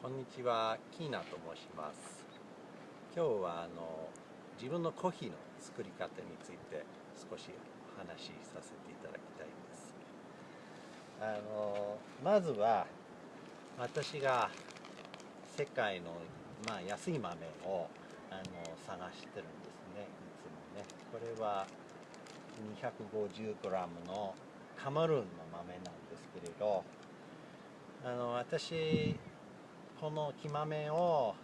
こんにちは、キーナと申します。今日はあの自分のコーヒーの作り方について少しお話しさせていただきたいんです。あのまずは私が世界の、まあ、安い豆をあの探してるんですね、いつもね。これは 250g のカマルーンの豆なんですけれど、あの私この木豆を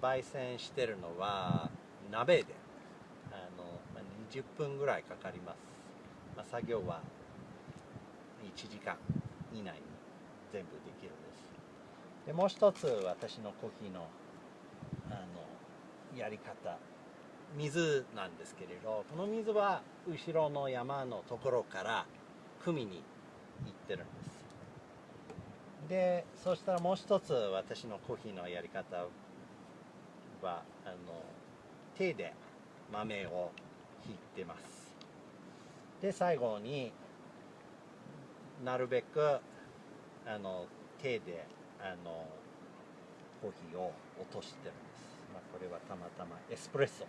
焙煎してるのは鍋であの、まあ、20分ぐらいかかります、まあ、作業は1時間以内に全部できるんです。でもう一つ私のコーヒーのあのやり方。水なんですけれどこの水は後ろの山のところから汲みに行ってるんです。でそしたらもう一つ私のコーヒーのやり方はあの手で豆をひいてます。で最後になるべくあの手であのコーヒーを落としてるんです、まあ、これはたまたまエスプレッソ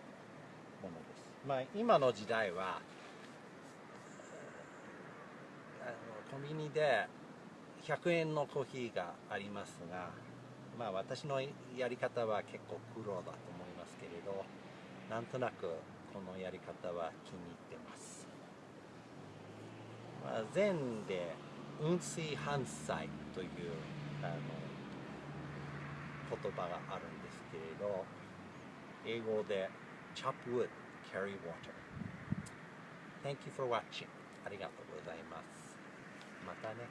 ものです。まあ今の時代はあのコンビニで100円のコーヒーがありますが、まあ私のやり方は結構苦労だと思いますけれど、なんとなくこのやり方は気に入ってます。まあ、禅で雲水反災というあの言葉があるんですけれど、英語で chop wood, carry water. Thank you for watching. ありがとうございます。またね。